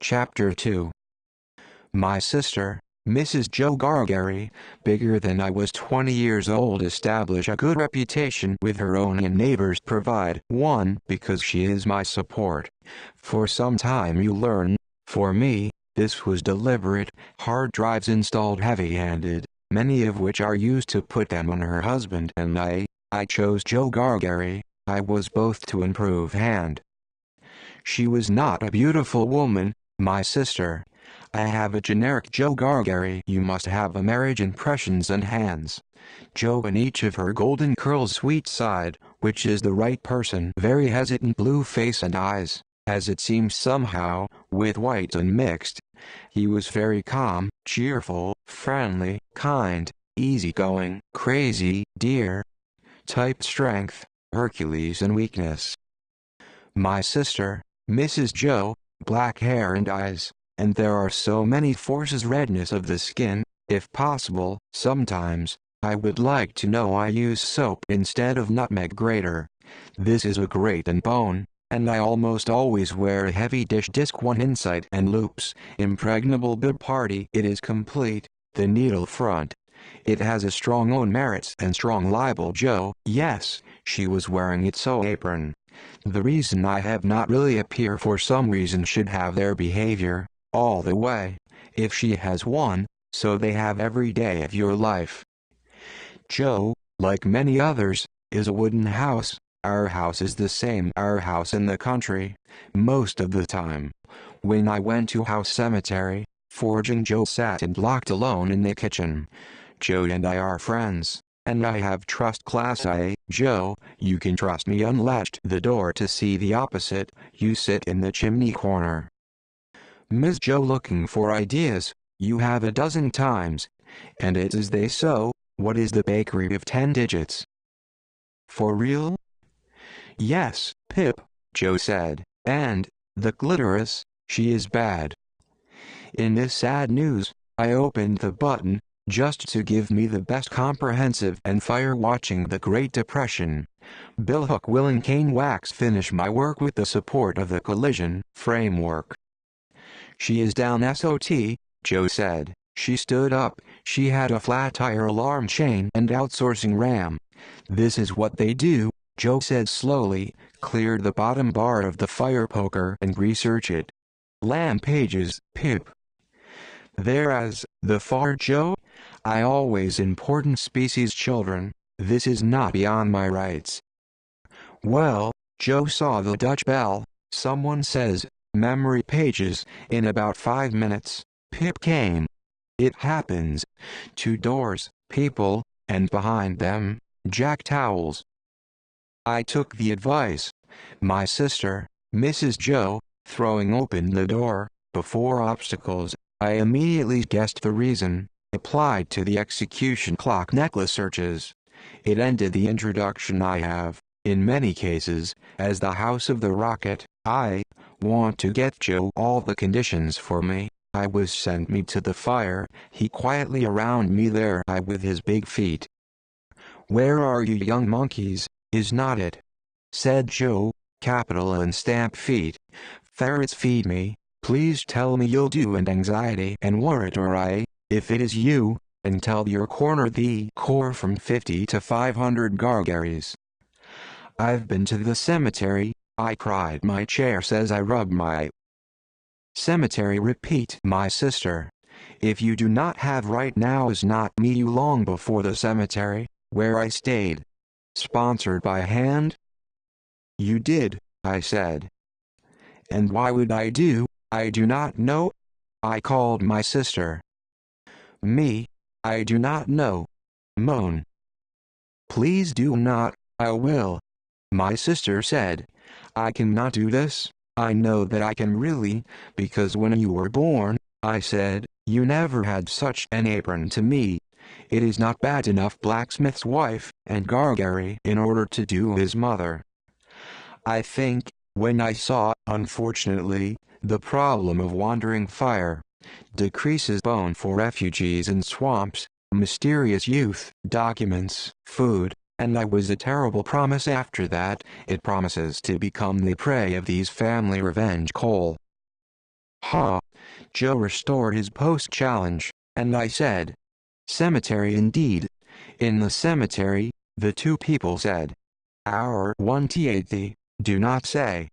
Chapter 2 My sister, Mrs. Joe Gargary, bigger than I was 20 years old establish a good reputation with her own and neighbors provide one because she is my support. For some time you learn, for me, this was deliberate, hard drives installed heavy-handed, many of which are used to put them on her husband and I, I chose Joe Gargary, I was both to improve hand. She was not a beautiful woman, my sister. I have a generic Joe Gargary. You must have a marriage impressions and hands. Joe in each of her golden curls sweet side, which is the right person. Very hesitant blue face and eyes, as it seems somehow, with white and mixed. He was very calm, cheerful, friendly, kind, easygoing, crazy, dear. Type strength, Hercules and weakness. My sister, Mrs. Joe, black hair and eyes, and there are so many forces redness of the skin, if possible, sometimes, I would like to know I use soap instead of nutmeg grater. This is a grate and bone, and I almost always wear a heavy dish disc one inside and loops, impregnable bib party. It is complete, the needle front. It has a strong own merits and strong libel Joe, yes, she was wearing it so apron. The reason I have not really appear for some reason should have their behavior, all the way, if she has one, so they have every day of your life. Joe, like many others, is a wooden house, our house is the same our house in the country, most of the time. When I went to house cemetery, forging Joe sat and locked alone in the kitchen. Joe and I are friends, and I have trust class A. Joe, you can trust me unlatched the door to see the opposite, you sit in the chimney corner. Ms. Joe looking for ideas, you have a dozen times. And it's as they so, what is the bakery of ten digits? For real? Yes, Pip, Joe said, and, the clitoris, she is bad. In this sad news, I opened the button, just to give me the best comprehensive and fire watching the Great Depression. Bill Hook will and Kane Wax finish my work with the support of the collision framework. She is down SOT, Joe said. She stood up, she had a flat tire alarm chain and outsourcing RAM. This is what they do, Joe said slowly, cleared the bottom bar of the fire poker and research it. Lamb pages, Pip. Thereas, the far Joe? I always important species children, this is not beyond my rights. Well, Joe saw the Dutch bell, someone says, memory pages, in about five minutes, Pip came. It happens. Two doors, people, and behind them, jack towels. I took the advice. My sister, Mrs. Joe, throwing open the door, before obstacles, I immediately guessed the reason, applied to the execution clock necklace searches. It ended the introduction I have, in many cases, as the house of the rocket. I want to get Joe all the conditions for me. I was sent me to the fire, he quietly around me there I with his big feet. Where are you young monkeys? Is not it? Said Joe, capital and stamp feet. Ferrets feed me, please tell me you'll do and anxiety and worrit or I, if it is you, and tell your corner the core from 50 to 500 gargaries. I've been to the cemetery, I cried my chair says I rub my cemetery repeat my sister. If you do not have right now is not me you long before the cemetery, where I stayed. Sponsored by Hand? You did, I said. And why would I do, I do not know. I called my sister. Me, I do not know. Moan. Please do not, I will. My sister said, I cannot do this, I know that I can really, because when you were born, I said, you never had such an apron to me. It is not bad enough blacksmith's wife, and Gargary in order to do his mother. I think, when I saw, unfortunately, the problem of wandering fire, decreases bone for refugees in swamps, mysterious youth, documents, food, and I was a terrible promise after that, it promises to become the prey of these family revenge coal. Ha! Joe restored his post challenge, and I said, Cemetery indeed. In the cemetery, the two people said. Our one T do not say.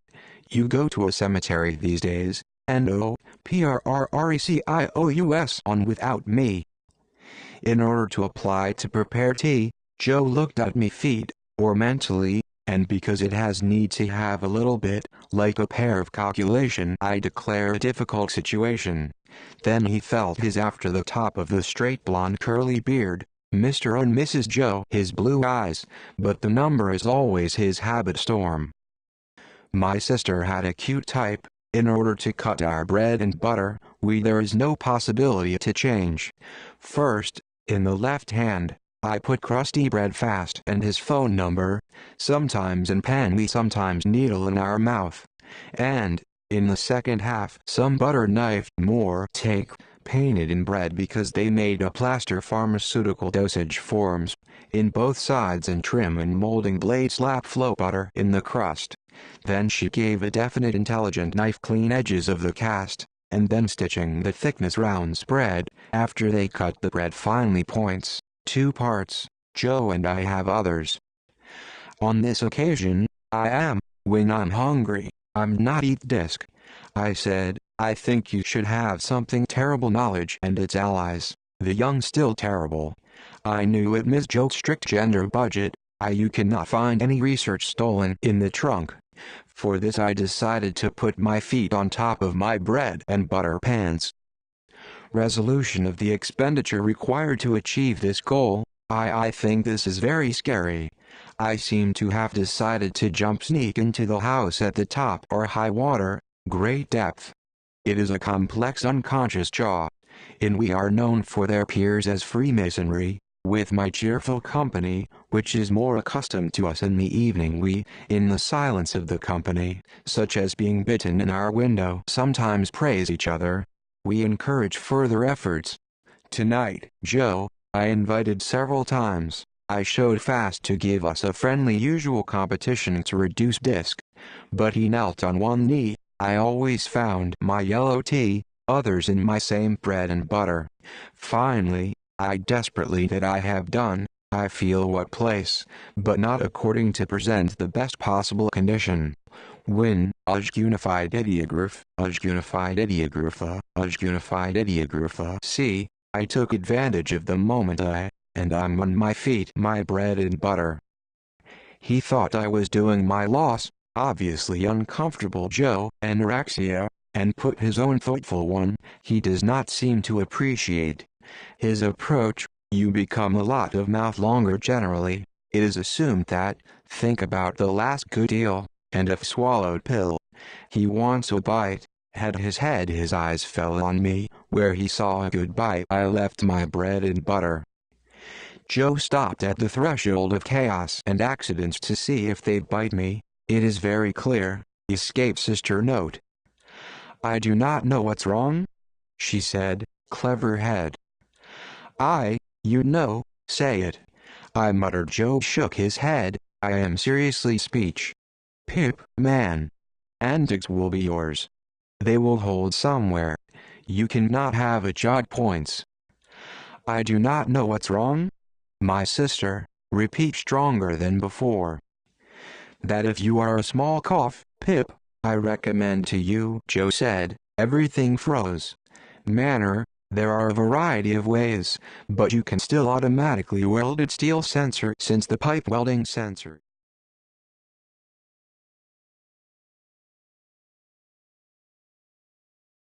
You go to a cemetery these days, and on without me. In order to apply to prepare tea, Joe looked at me feet, or mentally, and because it has need to have a little bit, like a pair of calculation I declare a difficult situation. Then he felt his after the top of the straight blonde curly beard, Mr. and Mrs. Joe his blue eyes, but the number is always his habit storm. My sister had a cute type, in order to cut our bread and butter, we there is no possibility to change. First, in the left hand, I put crusty bread fast and his phone number, sometimes in pen we sometimes needle in our mouth. And, in the second half some butter knife more take painted in bread because they made a plaster pharmaceutical dosage forms, in both sides and trim and molding blade slap flow butter in the crust. Then she gave a definite intelligent knife clean edges of the cast, and then stitching the thickness round spread, after they cut the bread finely points. Two parts, Joe and I have others. On this occasion, I am, when I'm hungry, I'm not eat disc. I said, I think you should have something terrible knowledge and its allies, the young still terrible. I knew it Miss Joe's strict gender budget, I you cannot find any research stolen in the trunk. For this I decided to put my feet on top of my bread and butter pans, resolution of the expenditure required to achieve this goal, I I think this is very scary. I seem to have decided to jump sneak into the house at the top or high water, great depth. It is a complex unconscious jaw. In we are known for their peers as Freemasonry, with my cheerful company, which is more accustomed to us in the evening we, in the silence of the company, such as being bitten in our window sometimes praise each other, we encourage further efforts. Tonight, Joe, I invited several times, I showed fast to give us a friendly usual competition to reduce disc. But he knelt on one knee, I always found my yellow tea, others in my same bread and butter. Finally, I desperately that I have done, I feel what place, but not according to present the best possible condition. When, Ujg unified ideograph, Ujg unified ideographa, Ujg unified ideographa. See, I took advantage of the moment I, and I'm on my feet my bread and butter. He thought I was doing my loss, obviously uncomfortable Joe, anorexia, and put his own thoughtful one, he does not seem to appreciate. His approach, you become a lot of mouth longer generally, it is assumed that, think about the last good deal, and if swallowed pill. He wants a bite, had his head his eyes fell on me, where he saw a good bite I left my bread and butter. Joe stopped at the threshold of chaos and accidents to see if they'd bite me, it is very clear, escape sister note. I do not know what's wrong, she said, clever head. I, you know, say it. I muttered Joe shook his head, I am seriously speech. Pip, man. Antics will be yours. They will hold somewhere. You cannot have a jog points. I do not know what's wrong. My sister, repeat stronger than before. That if you are a small cough, Pip, I recommend to you, Joe said, everything froze. Manner, there are a variety of ways, but you can still automatically weld welded steel sensor since the pipe welding sensor